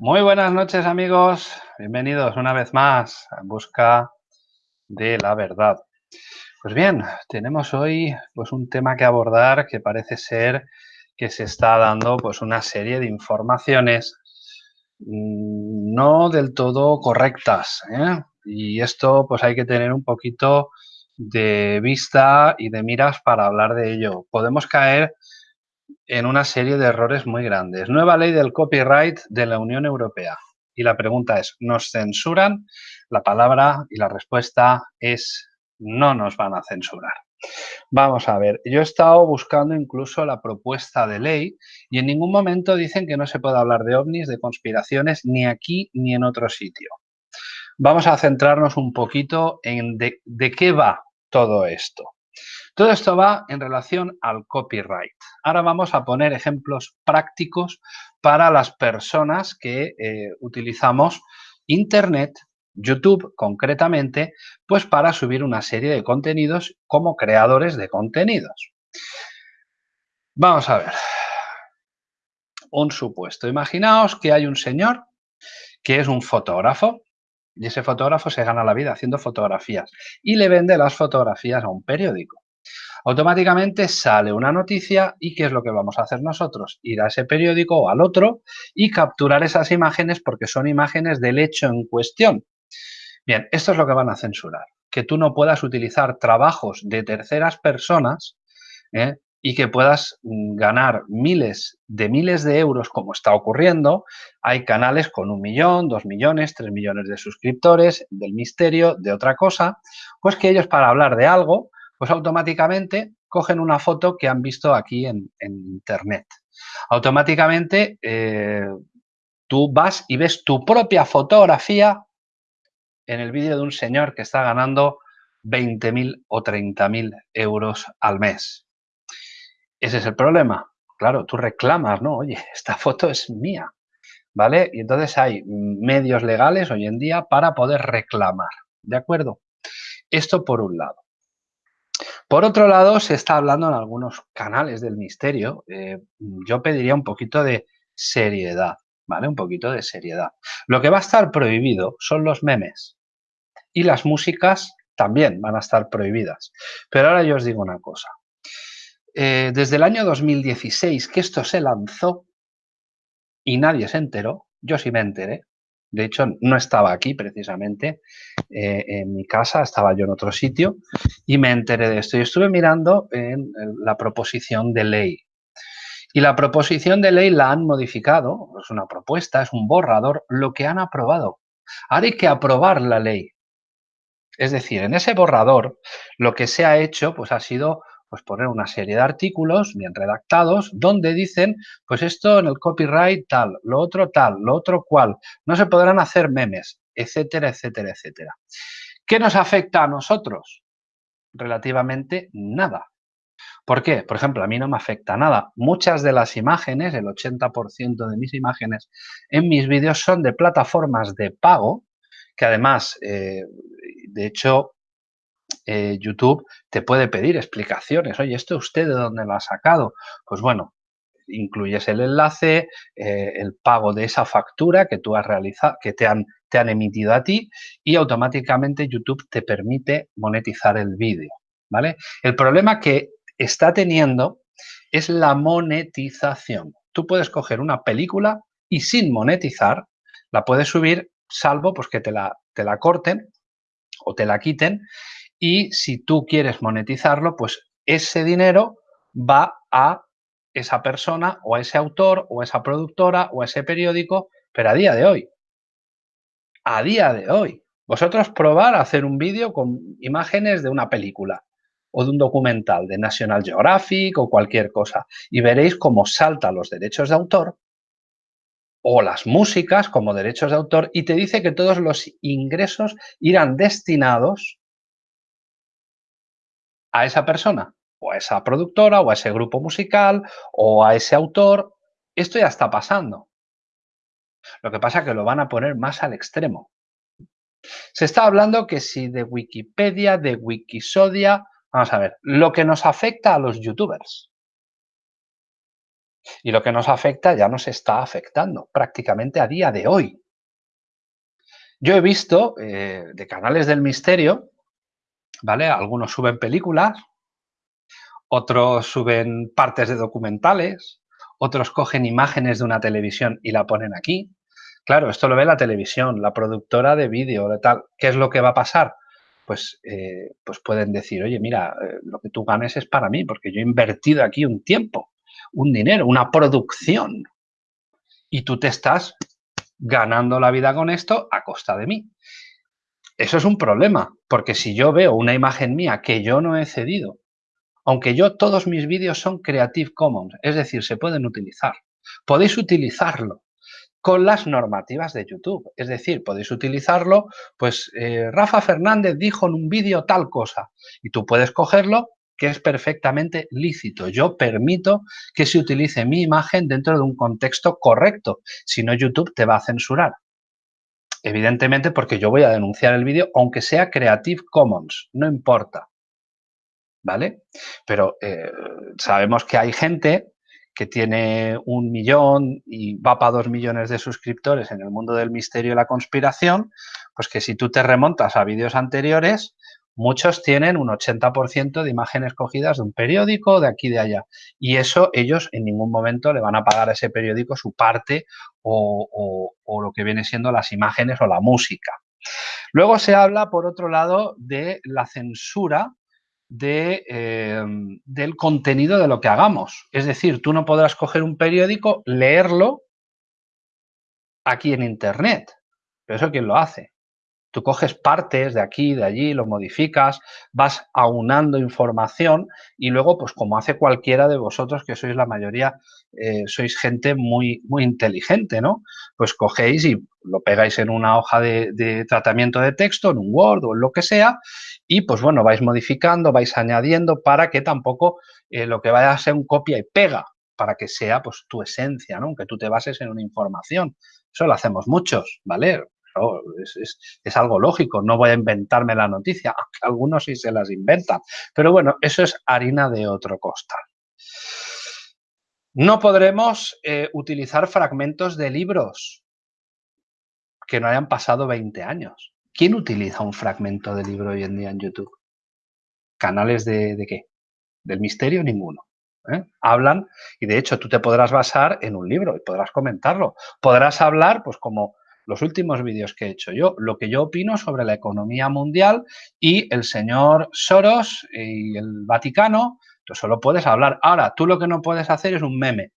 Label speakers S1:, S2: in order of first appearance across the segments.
S1: Muy buenas noches amigos, bienvenidos una vez más en busca de la verdad. Pues bien, tenemos hoy pues un tema que abordar que parece ser que se está dando pues una serie de informaciones mm, no del todo correctas. ¿eh? Y esto pues hay que tener un poquito de vista y de miras para hablar de ello. Podemos caer en una serie de errores muy grandes. Nueva ley del copyright de la Unión Europea. Y la pregunta es, ¿nos censuran? La palabra y la respuesta es no nos van a censurar. Vamos a ver, yo he estado buscando incluso la propuesta de ley y en ningún momento dicen que no se puede hablar de ovnis, de conspiraciones, ni aquí ni en otro sitio. Vamos a centrarnos un poquito en de, de qué va todo esto. Todo esto va en relación al copyright. Ahora vamos a poner ejemplos prácticos para las personas que eh, utilizamos Internet, YouTube concretamente, pues para subir una serie de contenidos como creadores de contenidos. Vamos a ver. Un supuesto. Imaginaos que hay un señor que es un fotógrafo y ese fotógrafo se gana la vida haciendo fotografías y le vende las fotografías a un periódico automáticamente sale una noticia y ¿qué es lo que vamos a hacer nosotros? Ir a ese periódico o al otro y capturar esas imágenes porque son imágenes del hecho en cuestión. Bien, esto es lo que van a censurar, que tú no puedas utilizar trabajos de terceras personas ¿eh? y que puedas mm, ganar miles de miles de euros como está ocurriendo. Hay canales con un millón, dos millones, tres millones de suscriptores, del misterio, de otra cosa, pues que ellos para hablar de algo pues automáticamente cogen una foto que han visto aquí en, Internet. Automáticamente eh, tú vas y ves tu propia fotografía en el vídeo de un señor que está ganando 20.000 o 30.000 euros al mes. Ese es el problema. Claro, tú reclamas, ¿no? Oye, esta foto es mía, ¿vale? Y entonces hay medios legales hoy en día para poder reclamar, ¿de acuerdo? Esto por un lado. Por otro lado, se está hablando en algunos canales del misterio. Eh, yo pediría un poquito de seriedad, ¿vale? Un poquito de seriedad. Lo que va a estar prohibido son los memes. Y las músicas también van a estar prohibidas. Pero ahora yo os digo una cosa. Eh, desde el año 2016 que esto se lanzó y nadie se enteró, yo sí me enteré, de hecho, no estaba aquí precisamente eh, en mi casa, estaba yo en otro sitio y me enteré de esto. Y estuve mirando en la proposición de ley. Y la proposición de ley la han modificado, es una propuesta, es un borrador, lo que han aprobado. Ahora hay que aprobar la ley. Es decir, en ese borrador lo que se ha hecho pues ha sido pues poner una serie de artículos bien redactados donde dicen, pues esto en el copyright tal, lo otro tal, lo otro cual, no se podrán hacer memes, etcétera, etcétera, etcétera. ¿Qué nos afecta a nosotros? Relativamente nada. ¿Por qué? Por ejemplo, a mí no me afecta nada. Muchas de las imágenes, el 80% de mis imágenes en mis vídeos son de plataformas de pago, que además, eh, de hecho, eh, YouTube te puede pedir explicaciones. Oye, ¿esto usted de dónde lo ha sacado? Pues bueno, incluyes el enlace, eh, el pago de esa factura que tú has realizado, que te han, te han emitido a ti y automáticamente YouTube te permite monetizar el vídeo, ¿vale? El problema que está teniendo es la monetización. Tú puedes coger una película y sin monetizar la puedes subir salvo pues que te la, te la corten o te la quiten y si tú quieres monetizarlo, pues ese dinero va a esa persona o a ese autor o a esa productora o a ese periódico, pero a día de hoy. A día de hoy. Vosotros probar a hacer un vídeo con imágenes de una película o de un documental de National Geographic o cualquier cosa y veréis cómo saltan los derechos de autor o las músicas como derechos de autor y te dice que todos los ingresos irán destinados a esa persona, o a esa productora, o a ese grupo musical, o a ese autor. Esto ya está pasando. Lo que pasa es que lo van a poner más al extremo. Se está hablando que si de Wikipedia, de Wikisodia, vamos a ver, lo que nos afecta a los youtubers. Y lo que nos afecta ya nos está afectando prácticamente a día de hoy. Yo he visto eh, de canales del misterio, ¿vale? Algunos suben películas, otros suben partes de documentales, otros cogen imágenes de una televisión y la ponen aquí. Claro, esto lo ve la televisión, la productora de vídeo, de tal. ¿Qué es lo que va a pasar? Pues, eh, pues pueden decir, oye, mira, eh, lo que tú ganes es para mí, porque yo he invertido aquí un tiempo, un dinero, una producción. Y tú te estás ganando la vida con esto a costa de mí. Eso es un problema, porque si yo veo una imagen mía que yo no he cedido, aunque yo todos mis vídeos son Creative Commons, es decir, se pueden utilizar, podéis utilizarlo con las normativas de YouTube. Es decir, podéis utilizarlo, pues eh, Rafa Fernández dijo en un vídeo tal cosa y tú puedes cogerlo que es perfectamente lícito. Yo permito que se utilice mi imagen dentro de un contexto correcto, si no YouTube te va a censurar. Evidentemente porque yo voy a denunciar el vídeo, aunque sea Creative Commons, no importa. ¿Vale? Pero eh, sabemos que hay gente que tiene un millón y va para dos millones de suscriptores en el mundo del misterio y la conspiración, pues que si tú te remontas a vídeos anteriores, muchos tienen un 80% de imágenes cogidas de un periódico de aquí de allá. Y eso ellos en ningún momento le van a pagar a ese periódico su parte o, lo que viene siendo las imágenes o la música. Luego se habla, por otro lado, de la censura em, del contenido de lo que hagamos. Es decir, tú no podrás coger un periódico, leerlo aquí en Internet. Pero eso quién lo hace. Tú coges partes de aquí, de allí, lo modificas, vas aunando información y luego, pues como hace cualquiera de vosotros, que sois la mayoría, eh, sois gente muy, muy inteligente, ¿no? Pues cogéis y lo pegáis en una hoja de, tratamiento de texto, en un Word o en lo que sea, y pues bueno, vais modificando, vais añadiendo para que tampoco eh, lo que vaya a ser un copia y pega, para que sea pues tu esencia, ¿no? Aunque tú te bases en una información. Eso lo hacemos muchos, ¿vale? Es, algo lógico, no voy a inventarme la noticia, aunque algunos sí se las inventan. Pero bueno, eso es harina de otro costal. No podremos eh, utilizar fragmentos de libros que no hayan pasado 20 años. ¿Quién utiliza un fragmento de libro hoy en día en YouTube? ¿Canales de, qué? ¿Del misterio? Ninguno. ¿eh? Hablan y de hecho tú te podrás basar en un libro y podrás comentarlo. Podrás hablar, pues como los últimos vídeos que he hecho yo, lo que yo opino sobre la economía mundial y el señor Soros y el Vaticano, tú solo puedes hablar. Ahora, tú lo que no puedes hacer es un meme.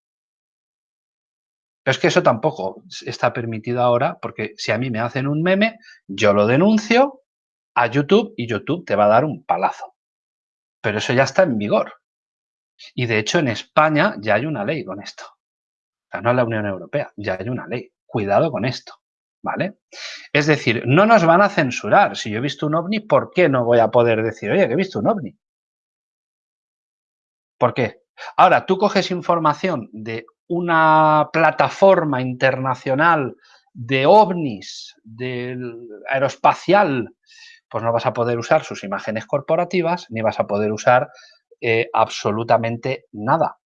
S1: Es que eso tampoco está permitido ahora, porque si a mí me hacen un meme, yo lo denuncio a YouTube y YouTube te va a dar un palazo. Pero eso ya está en vigor. Y de hecho en España ya hay una ley con esto. O sea, no en la Unión Europea, ya hay una ley. Cuidado con esto. ¿Vale? Es decir, no nos van a censurar. Si yo he visto un ovni, ¿por qué no voy a poder decir, oye, que he visto un ovni? ¿Por qué? Ahora, tú coges información de una plataforma internacional de ovnis, del aeroespacial, pues no vas a poder usar sus imágenes corporativas, ni vas a poder usar eh, absolutamente nada.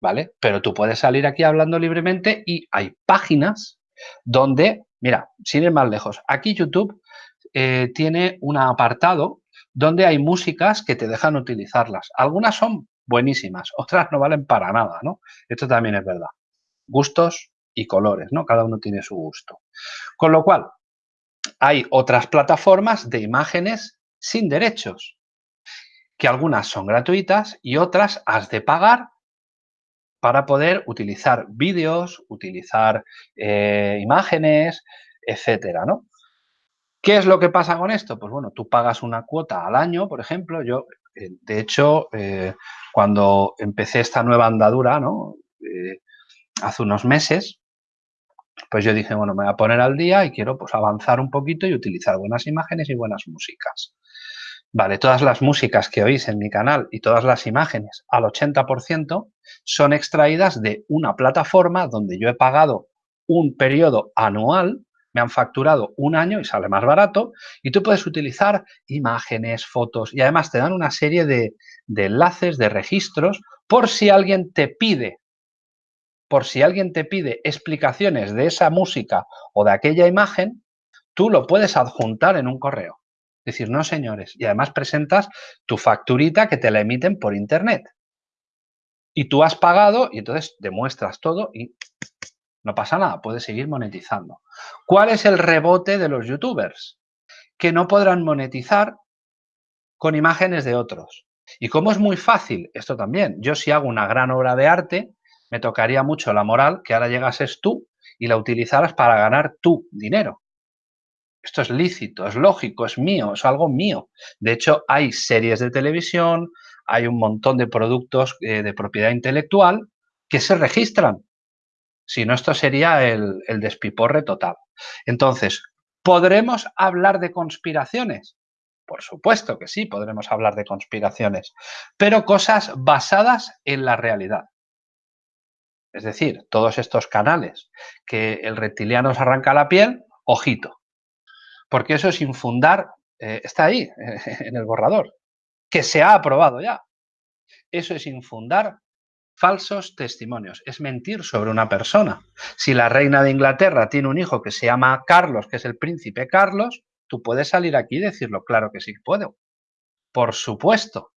S1: ¿Vale? Pero tú puedes salir aquí hablando libremente y hay páginas donde, mira, sin ir más lejos, aquí YouTube eh, tiene un apartado donde hay músicas que te dejan utilizarlas. Algunas son buenísimas, otras no valen para nada, ¿no? Esto también es verdad. Gustos y colores, ¿no? Cada uno tiene su gusto. Con lo cual, hay otras plataformas de imágenes sin derechos, que algunas son gratuitas y otras has de pagar para poder utilizar vídeos, utilizar eh, imágenes, etcétera, ¿no? ¿Qué es lo que pasa con esto? Pues bueno, tú pagas una cuota al año, por ejemplo. Yo, eh, de hecho, eh, cuando empecé esta nueva andadura, ¿no? hace unos meses, pues yo dije, bueno, me voy a poner al día y quiero pues avanzar un poquito y utilizar buenas imágenes y buenas músicas. Vale, todas las músicas que oís en mi canal y todas las imágenes al 80% son extraídas de una plataforma donde yo he pagado un periodo anual, me han facturado un año y sale más barato y tú puedes utilizar imágenes, fotos y además te dan una serie de, de enlaces, de registros por si alguien te pide por si alguien te pide explicaciones de esa música o de aquella imagen, tú lo puedes adjuntar en un correo. Decir, no señores, y además presentas tu facturita que te la emiten por internet. Y tú has pagado y entonces demuestras todo y no pasa nada, puedes seguir monetizando. ¿Cuál es el rebote de los youtubers? Que no podrán monetizar con imágenes de otros. Y como es muy fácil, esto también, yo si hago una gran obra de arte, me tocaría mucho la moral que ahora llegases tú y la utilizaras para ganar tu dinero. Esto es lícito, es lógico, es mío, es algo mío. De hecho, hay series de televisión, hay un montón de productos eh, de propiedad intelectual que se registran. Si no, esto sería el, el despiporre total. Entonces, ¿podremos hablar de conspiraciones? Por supuesto que sí, podremos hablar de conspiraciones, pero cosas basadas en la realidad. Es decir, todos estos canales que el reptiliano se arranca la piel, ojito, porque eso es infundar, eh, está ahí, en el borrador, que se ha aprobado ya. Eso es infundar falsos testimonios, es mentir sobre una persona. Si la reina de Inglaterra tiene un hijo que se llama Carlos, que es el príncipe Carlos, tú puedes salir aquí y decirlo, claro que sí puedo. Por supuesto.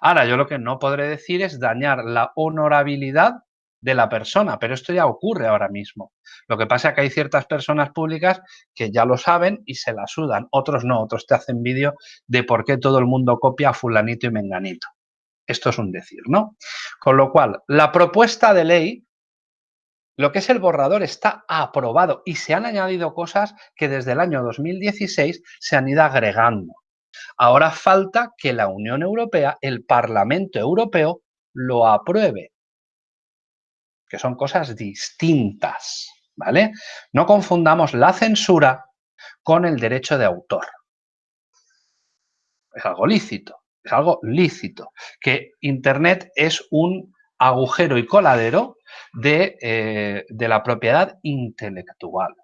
S1: Ahora, yo lo que no podré decir es dañar la honorabilidad de la persona, pero esto ya ocurre ahora mismo. Lo que pasa es que hay ciertas personas públicas que ya lo saben y se la sudan, otros no, otros te hacen vídeo de por qué todo el mundo copia a fulanito y menganito. Esto es un decir, ¿no? Con lo cual, la propuesta de ley, lo que es el borrador está aprobado y se han añadido cosas que desde el año 2016 se han ido agregando. Ahora falta que la Unión Europea, el Parlamento Europeo, lo apruebe que son cosas distintas, ¿vale? No confundamos la censura con el derecho de autor. Es algo lícito, es algo lícito, que Internet es un agujero y coladero de, eh, de la propiedad intelectual.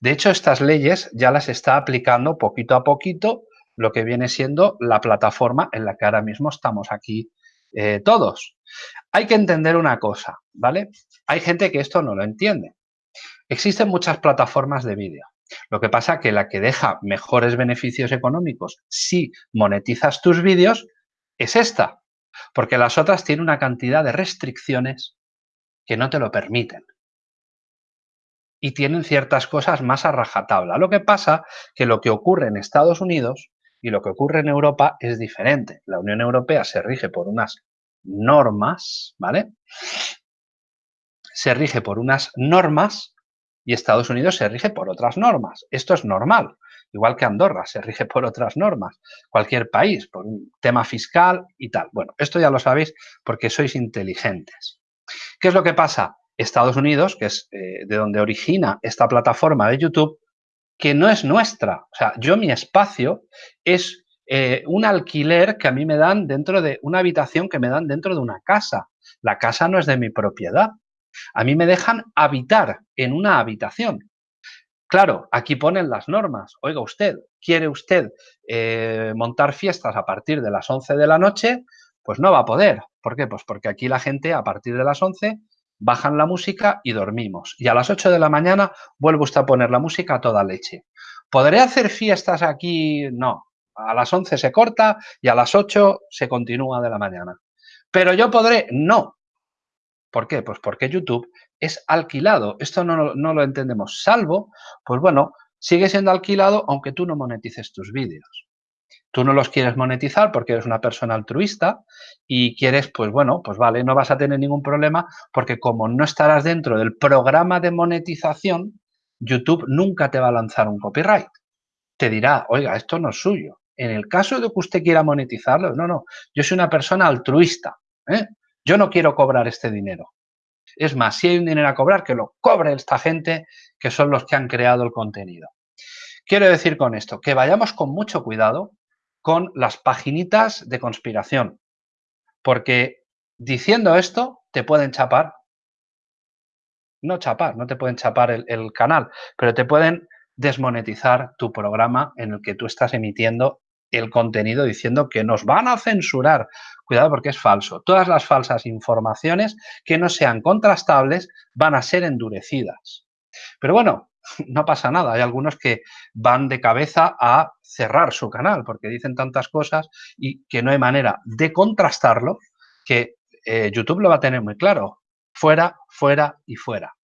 S1: De hecho, estas leyes ya las está aplicando poquito a poquito lo que viene siendo la plataforma en la que ahora mismo estamos aquí eh, todos. Hay que entender una cosa, ¿vale? Hay gente que esto no lo entiende. Existen muchas plataformas de vídeo. Lo que pasa que la que deja mejores beneficios económicos si monetizas tus vídeos es esta, porque las otras tienen una cantidad de restricciones que no te lo permiten. Y tienen ciertas cosas más a rajatabla. Lo que pasa que lo que ocurre en Estados Unidos y lo que ocurre en Europa es diferente. La Unión Europea se rige por unas normas, ¿vale? Se rige por unas normas y Estados Unidos se rige por otras normas. Esto es normal, igual que Andorra se rige por otras normas. Cualquier país, por un tema fiscal y tal. Bueno, esto ya lo sabéis porque sois inteligentes. ¿Qué es lo que pasa? Estados Unidos, que es eh, de donde origina esta plataforma de YouTube, que no es nuestra. O sea, yo mi espacio es eh, un alquiler que a mí me dan dentro de una habitación que me dan dentro de una casa. La casa no es de mi propiedad. A mí me dejan habitar en una habitación. Claro, aquí ponen las normas. Oiga usted, ¿quiere usted eh, montar fiestas a partir de las 11 de la noche? Pues no va a poder. ¿Por qué? Pues porque aquí la gente a partir de las 11 bajan la música y dormimos. Y a las 8 de la mañana vuelve usted a poner la música a toda leche. ¿Podré hacer fiestas aquí? No. A las 11 se corta y a las 8 se continúa de la mañana. Pero yo podré, no. ¿Por qué? Pues porque YouTube es alquilado. Esto no, no lo entendemos. Salvo, pues bueno, sigue siendo alquilado aunque tú no monetices tus vídeos tú no los quieres monetizar porque eres una persona altruista y quieres, pues bueno, pues vale, no vas a tener ningún problema porque como no estarás dentro del programa de monetización, YouTube nunca te va a lanzar un copyright. Te dirá, oiga, esto no es suyo. En el caso de que usted quiera monetizarlo, no, no, yo soy una persona altruista. ¿eh? Yo no quiero cobrar este dinero. Es más, si hay un dinero a cobrar, que lo cobre esta gente que son los que han creado el contenido. Quiero decir con esto, que vayamos con mucho cuidado con las paginitas de conspiración. Porque diciendo esto te pueden chapar. No chapar, no te pueden chapar el, canal, pero te pueden desmonetizar tu programa en el que tú estás emitiendo el contenido diciendo que nos van a censurar. Cuidado porque es falso. Todas las falsas informaciones que no sean contrastables van a ser endurecidas. Pero bueno, no pasa nada. Hay algunos que van de cabeza a cerrar su canal porque dicen tantas cosas y que no hay manera de contrastarlo que eh, YouTube lo va a tener muy claro. Fuera, fuera y fuera.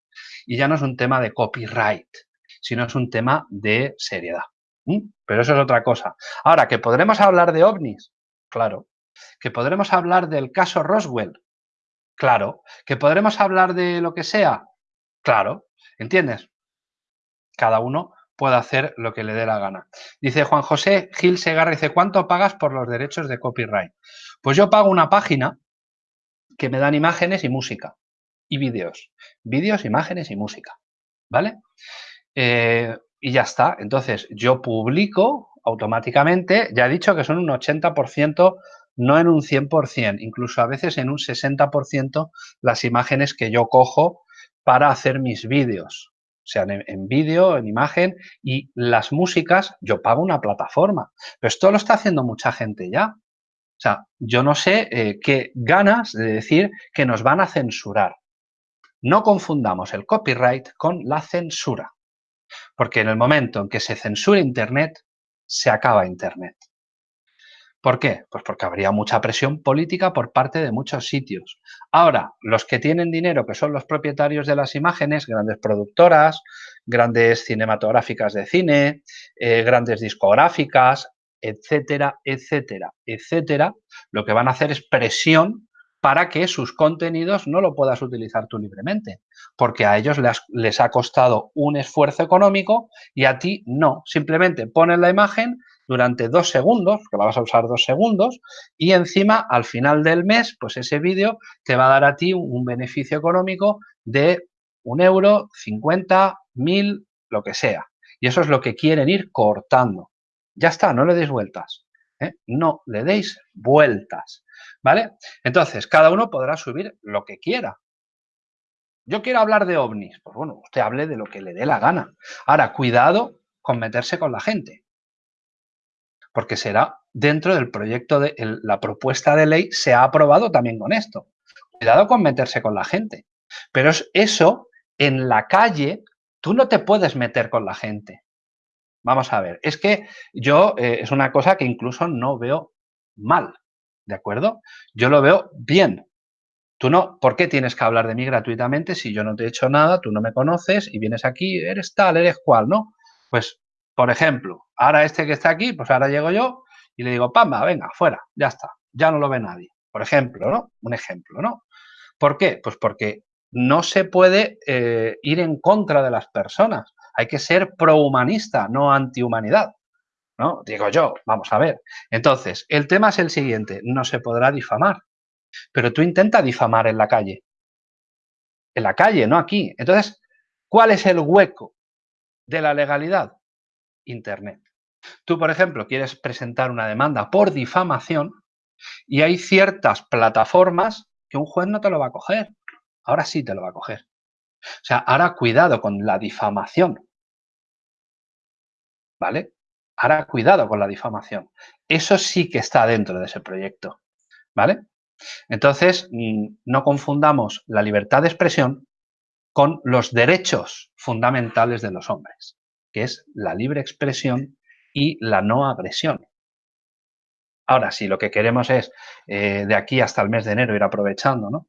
S1: Y ya no es un tema de copyright, sino es un tema de seriedad. Pero eso es otra cosa. Ahora, ¿que podremos hablar de ovnis? Claro. ¿Que podremos hablar del caso Roswell? Claro. ¿Que podremos hablar de lo que sea? Claro. ¿Entiendes? Cada uno puede hacer lo que le dé la gana. Dice Juan José Gil Segarra, dice, ¿cuánto pagas por los derechos de copyright? Pues yo pago una página que me dan imágenes y música y vídeos. Vídeos, imágenes y música. ¿Vale? Eh, y ya está. Entonces, yo publico automáticamente, ya he dicho que son un 80%, no en un 100%, incluso a veces en un 60% las imágenes que yo cojo para hacer mis vídeos, sean en, vídeo, en imagen, y las músicas, yo pago una plataforma. Pero esto lo está haciendo mucha gente ya. O sea, yo no sé eh, qué ganas de decir que nos van a censurar. No confundamos el copyright con la censura. Porque en el momento en que se censura Internet, se acaba Internet. ¿Por qué? Pues porque habría mucha presión política por parte de muchos sitios. Ahora, los que tienen dinero, que son los propietarios de las imágenes, grandes productoras, grandes cinematográficas de cine, eh, grandes discográficas, etcétera, etcétera, etcétera, lo que van a hacer es presión para que sus contenidos no lo puedas utilizar tú libremente, porque a ellos les, ha costado un esfuerzo económico y a ti no. Simplemente pones la imagen durante dos segundos, que vas a usar dos segundos, y encima al final del mes, pues ese vídeo te va a dar a ti un beneficio económico de un euro, 50, mil, lo que sea. Y eso es lo que quieren ir cortando. Ya está, no le deis vueltas. ¿eh? No le deis vueltas. ¿Vale? Entonces, cada uno podrá subir lo que quiera. Yo quiero hablar de ovnis. Pues bueno, usted hable de lo que le dé la gana. Ahora, cuidado con meterse con la gente. Porque será dentro del proyecto de la propuesta de ley se ha aprobado también con esto. Cuidado con meterse con la gente. Pero eso en la calle, tú no te puedes meter con la gente. Vamos a ver, es que yo eh, es una cosa que incluso no veo mal. ¿De acuerdo? Yo lo veo bien. Tú no, ¿por qué tienes que hablar de mí gratuitamente si yo no te he hecho nada, tú no me conoces y vienes aquí, eres tal, eres cual, ¿no? Pues, por ejemplo, ahora este que está aquí, pues ahora llego yo y le digo, pamba, venga, fuera, ya está, ya no lo ve nadie. Por ejemplo, ¿no? Un ejemplo, ¿no? ¿Por qué? Pues porque no se puede eh, ir en contra de las personas. Hay que ser prohumanista, no antihumanidad. ¿no? Digo yo, vamos a ver. Entonces, el tema es el siguiente, no se podrá difamar, pero tú intenta difamar en la calle. En la calle, no aquí. Entonces, ¿cuál es el hueco de la legalidad? Internet. Tú, por ejemplo, quieres presentar una demanda por difamación y hay ciertas plataformas que un juez no te lo va a coger. Ahora sí te lo va a coger. O sea, ahora cuidado con la difamación. ¿Vale? Ahora, cuidado con la difamación. Eso sí que está dentro de ese proyecto. ¿Vale? Entonces, mm, no confundamos la libertad de expresión con los derechos fundamentales de los hombres, que es la libre expresión y la no agresión. Ahora, si lo que queremos es eh, de aquí hasta el mes de enero ir aprovechando, ¿no?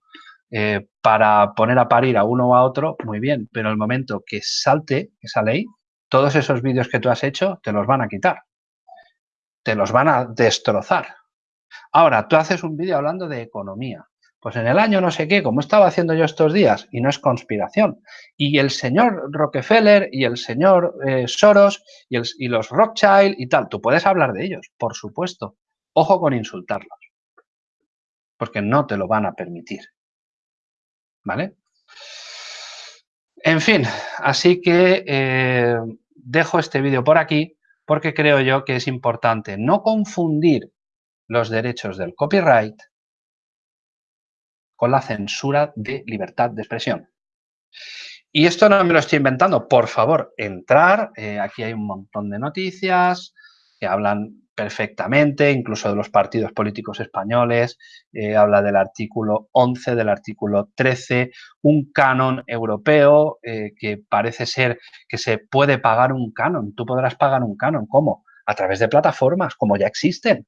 S1: Eh, para poner a parir a uno o a otro, muy bien, pero el momento que salte esa ley, todos esos vídeos que tú has hecho te los van a quitar. Te los van a destrozar. Ahora, tú haces un vídeo hablando de economía. Pues en el año no sé qué, como estaba haciendo yo estos días, y no es conspiración. Y el señor Rockefeller y el señor eh, Soros y, los Rothschild y tal, tú puedes hablar de ellos, por supuesto. Ojo con insultarlos, porque no te lo van a permitir. ¿Vale? En fin, así que eh, dejo este vídeo por aquí porque creo yo que es importante no confundir los derechos del copyright con la censura de libertad de expresión. Y esto no me lo estoy inventando, por favor, entrar, eh, aquí hay un montón de noticias que hablan perfectamente, incluso de los partidos políticos españoles, eh, habla del artículo 11, del artículo 13, un canon europeo eh, que parece ser que se puede pagar un canon. Tú podrás pagar un canon. ¿Cómo? A través de plataformas, como ya existen.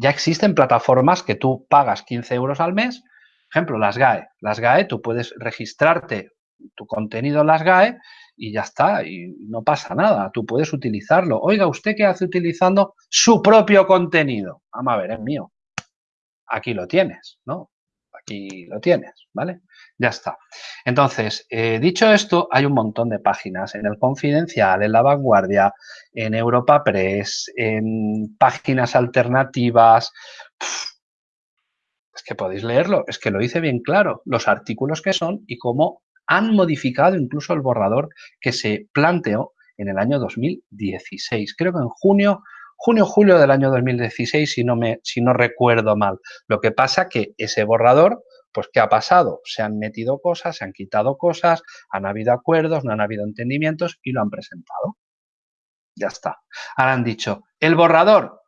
S1: Ya existen plataformas que tú pagas 15 euros al mes, ejemplo, las GAE. Las GAE, tú puedes registrarte tu contenido en las GAE y ya está, y no pasa nada, tú puedes utilizarlo. Oiga, ¿usted qué hace utilizando su propio contenido? Vamos a ver, es mío. Aquí lo tienes, ¿no? Aquí lo tienes, ¿vale? Ya está. Entonces, eh, dicho esto, hay un montón de páginas en el Confidencial, en La Vanguardia, en Europa Press, en páginas alternativas. es que podéis leerlo, es que lo hice bien claro, los artículos que son y cómo han modificado incluso el borrador que se planteó en el año 2016. Creo que en junio, junio, julio del año 2016, si no, me, si no recuerdo mal. Lo que pasa que ese borrador, pues ¿qué ha pasado? Se han metido cosas, se han quitado cosas, han habido acuerdos, no han habido entendimientos y lo han presentado. Ya está. Ahora han dicho, el borrador,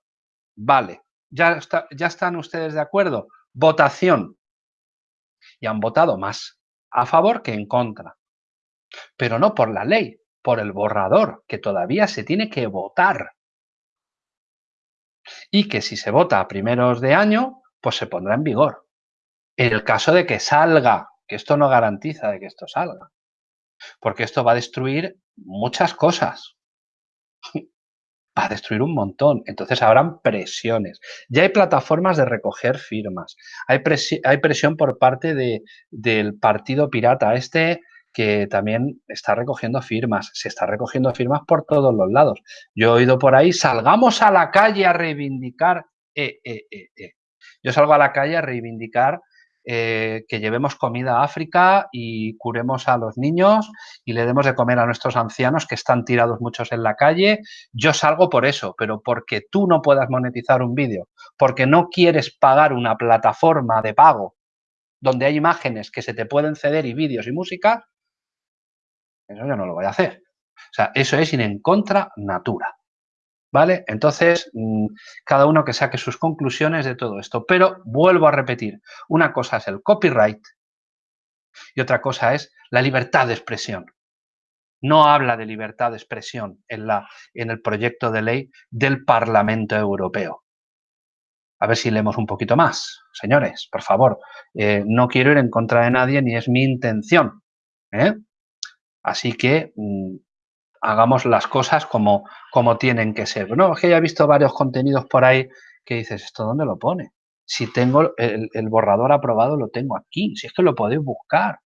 S1: vale, ya, ya están ustedes de acuerdo, votación. Y han votado más a favor que en contra. Pero no por la ley, por el borrador, que todavía se tiene que votar. Y que si se vota a primeros de año, pues se pondrá en vigor. El caso de que salga, que esto no garantiza de que esto salga, porque esto va a destruir muchas cosas va a destruir un montón. Entonces habrán presiones. Ya hay plataformas de recoger firmas. Hay, hay presión por parte de, del partido pirata este que también está recogiendo firmas. Se está recogiendo firmas por todos los lados. Yo he oído por ahí, salgamos a la calle a reivindicar. Eh, eh, eh, Yo salgo a la calle a reivindicar eh, que llevemos comida a África y curemos a los niños y le demos de comer a nuestros ancianos que están tirados muchos en la calle. Yo salgo por eso, pero porque tú no puedas monetizar un vídeo, porque no quieres pagar una plataforma de pago donde hay imágenes que se te pueden ceder y vídeos y música, eso yo no lo voy a hacer. O sea, eso es ir en contra natura. ¿Vale? Entonces, mm, cada uno que saque sus conclusiones de todo esto. Pero vuelvo a repetir, una cosa es el copyright y otra cosa es la libertad de expresión. No habla de libertad de expresión en, la, en el proyecto de ley del Parlamento Europeo. A ver si leemos un poquito más. Señores, por favor, eh, no quiero ir en contra de nadie ni es mi intención. ¿eh? Así que mm, hagamos las cosas como, como tienen que ser. No, es que ya he visto varios contenidos por ahí que dices, ¿esto dónde lo pone? Si tengo el, borrador aprobado, lo tengo aquí. Si es que lo podéis buscar.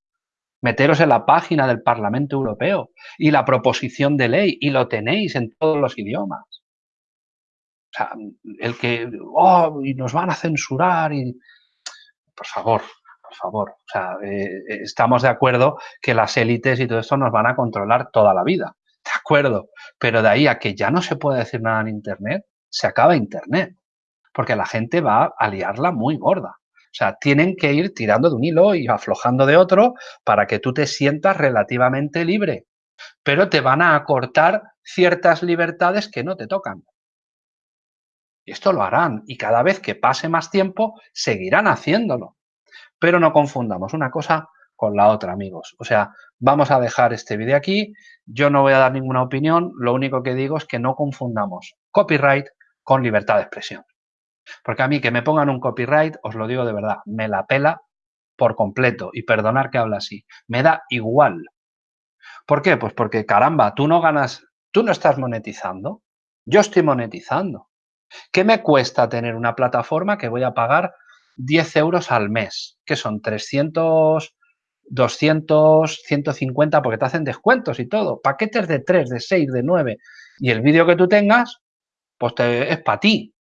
S1: Meteros en la página del Parlamento Europeo y la proposición de ley y lo tenéis en todos los idiomas. O sea, el que, oh, y nos van a censurar y... Por favor, por favor. O sea, eh, estamos de acuerdo que las élites y todo esto nos van a controlar toda la vida pero de ahí a que ya no se puede decir nada en Internet, se acaba Internet, porque la gente va a liarla muy gorda. O sea, tienen que ir tirando de un hilo y aflojando de otro para que tú te sientas relativamente libre, pero te van a acortar ciertas libertades que no te tocan. Y esto lo harán y cada vez que pase más tiempo seguirán haciéndolo. Pero no confundamos una cosa con la otra, amigos. O sea, vamos a dejar este vídeo aquí. Yo no voy a dar ninguna opinión. Lo único que digo es que no confundamos copyright con libertad de expresión. Porque a mí que me pongan un copyright, os lo digo de verdad, me la pela por completo. Y perdonar que habla así. Me da igual. ¿Por qué? Pues porque, caramba, tú no ganas, tú no estás monetizando. Yo estoy monetizando. ¿Qué me cuesta tener una plataforma que voy a pagar 10 euros al mes? Que son 300 200, 150, porque te hacen descuentos y todo. Paquetes de 3, de 6, de 9. Y el vídeo que tú tengas, pues es para ti.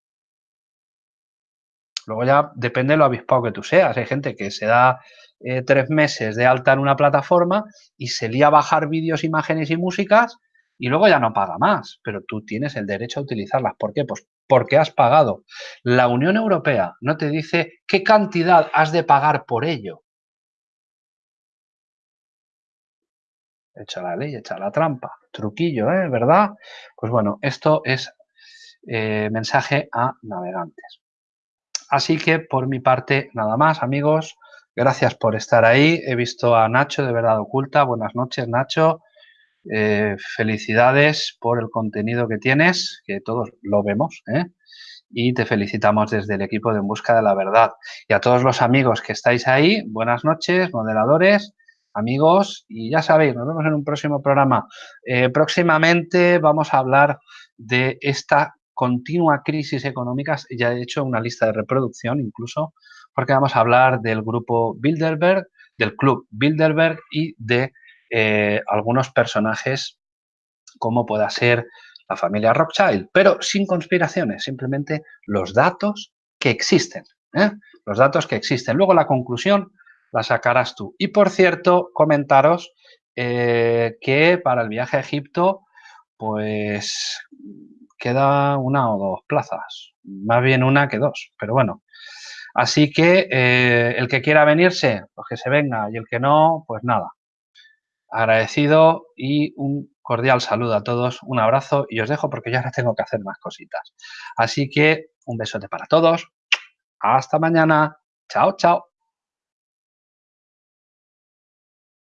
S1: Luego ya depende de lo avispado que tú seas. Hay gente que se da eh, tres meses de alta en una plataforma y se lía a bajar vídeos, imágenes y músicas y luego ya no paga más. Pero tú tienes el derecho a utilizarlas. ¿Por qué? Pues porque has pagado. La Unión Europea no te dice qué cantidad has de pagar por ello. Echa la ley, echa la trampa. Truquillo, ¿eh? ¿Verdad? Pues bueno, esto es eh, mensaje a navegantes. Así que por mi parte nada más amigos, gracias por estar ahí. He visto a Nacho de Verdad Oculta, buenas noches Nacho. Eh, felicidades por el contenido que tienes, que todos lo vemos, ¿eh? y te felicitamos desde el equipo de En Busca de la Verdad. Y a todos los amigos que estáis ahí, buenas noches, moderadores, amigos, y ya sabéis, nos vemos en un próximo programa. Eh, próximamente vamos a hablar de esta continua crisis económica, ya he hecho una lista de reproducción incluso, porque vamos a hablar del grupo Bilderberg, del club Bilderberg y de eh, algunos personajes como pueda ser la familia Rothschild, pero sin conspiraciones, simplemente los datos que existen, ¿eh? los datos que existen. Luego la conclusión la sacarás tú. Y por cierto, comentaros eh, que para el viaje a Egipto, pues queda una o dos plazas, más bien una que dos, pero bueno. Así que el que quiera venirse, pues que se venga, y el que no, pues nada, agradecido y un cordial saludo a todos, un abrazo y os dejo porque ya ahora tengo que hacer más cositas. Así que un besote para todos, hasta mañana, chao, chao.